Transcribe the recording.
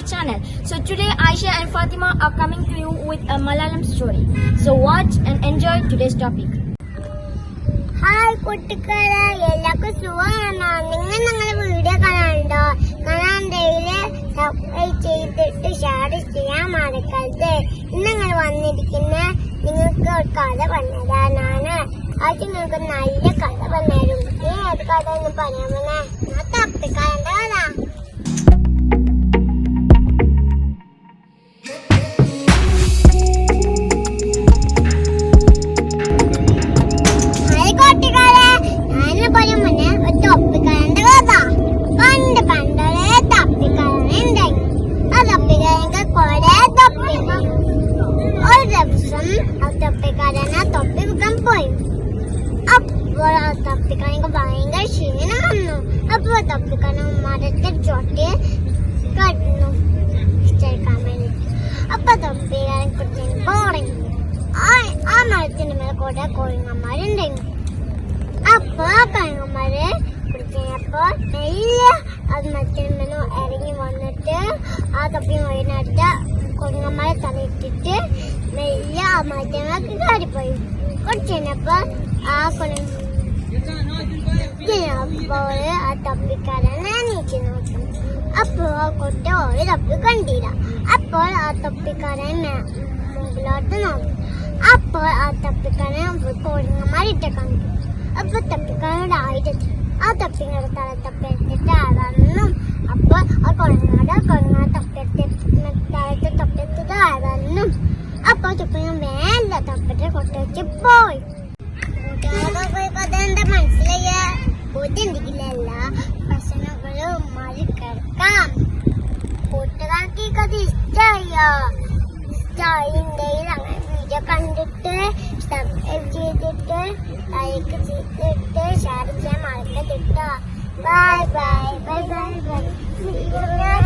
channel. So today Aisha and Fatima are coming to you with a Malayalam story. So watch and enjoy today's topic. Hi കൂട്ടുകാരെ എല്ലാവർക്കും സുഖമാണോ നിങ്ങൾ ഞങ്ങളുടെ video കാണാനുണ്ടോ കാണാണ്ടെങ്കില് subscribe ചെയ്തിട്ട് share ചെയ്യാൻ മറക്കരുത് ഇന്ന് ഞങ്ങൾ വന്നിരിക്കുന്ന നിങ്ങൾക്ക് ഒരു കഥ പറഞ്ഞതാണ് അത് നിങ്ങൾക്ക് നല്ല കഥ പറഞ്ഞുതരും ഈ ഏത് കഥ എന്ന് പറയാമേ ഞാൻ തപ്പിക്കാരൻ്റെ കഥ ആ തൊപ്പി വിൽക്കാൻ പോയി. അപ്പോൾ ആ തപ്പിക്കാരനക്ക് ഭയങ്കര ക്ഷീണം വന്നു. അപ്പോൾ തപ്പിക്കാരൻ മരത്തിൽ ചോട്ടിയെ കടന്നു. ചേർക്കാൻ വേണ്ടി അപ്പൊ തൊപ്പിക്കാരൻ കുറിച്ച് ബോറിങ് ആ മരത്തിന്റെ മേലെ കൂടെ കോഴിങ്ങന്മാരുണ്ടായിരുന്നു അപ്പൊ ആ കോഴിങ്ങന്മാരെ പിടിച്ചപ്പോ മെല്ലെ അത് മരത്തിന് മേലെ ഇറങ്ങി വന്നിട്ട് ആ തൊപ്പി വൈകുന്നേരത്ത് കോഴിങ്ങന്മാരെ തലയിട്ടിട്ട് മെല്ലെ ആ കാടിപ്പോയി കയറിപ്പോയി കുറച്ച് കഴിഞ്ഞപ്പോ ആ കൊണ അപ്പോൾ ആ തപ്പിക്കാരനെ നീക്കി നോക്കും അപ്പോൾ ആ കുട്ടി ഒരു തപ്പി കണ്ടില്ല. അപ്പോൾ ആ തപ്പിക്കാരൻ മുകളിലോട്ട് നോക്കും. അപ്പോൾ ആ തപ്പിക്കാരൻ കോഴിങ്ങമാരിട്ട് കണ്ടു. അപ്പൊ തപ്പിക്കാരനോട് ആയിരത്തി ആ തപ്പിങ്ങളുടെ തല തപ്പിയെടുത്തിട്ട് ആളാണെന്നും അപ്പോൾ ആ കുളങ്ങാട് കുഴങ്ങാട് തപ്പിയെടുത്ത് ആരാണെന്നും അപ്പോൾ തുപ്പിങ്ങൻ വേണ്ട തപ്പിട്ട് പോയി അതെന്താ മനസ്സിലായ? ബുദ്ധിണ്ടിക്കില്ല പ്രശ്നങ്ങളും മറികടക്കാം കൂട്ടുകാർക്ക് ഈ കഥ ഇഷ്ടമായോ ഇഷ്ടമായിണ്ടെങ്കിൽ അങ്ങനെ വീഡിയോ കണ്ടിട്ട് ചെയ്തിട്ട് ലൈക്ക് ചെയ്തിട്ട് ഷെയർ ചെയ്യാൻ മറക്കരുത് bye bye bye bye bye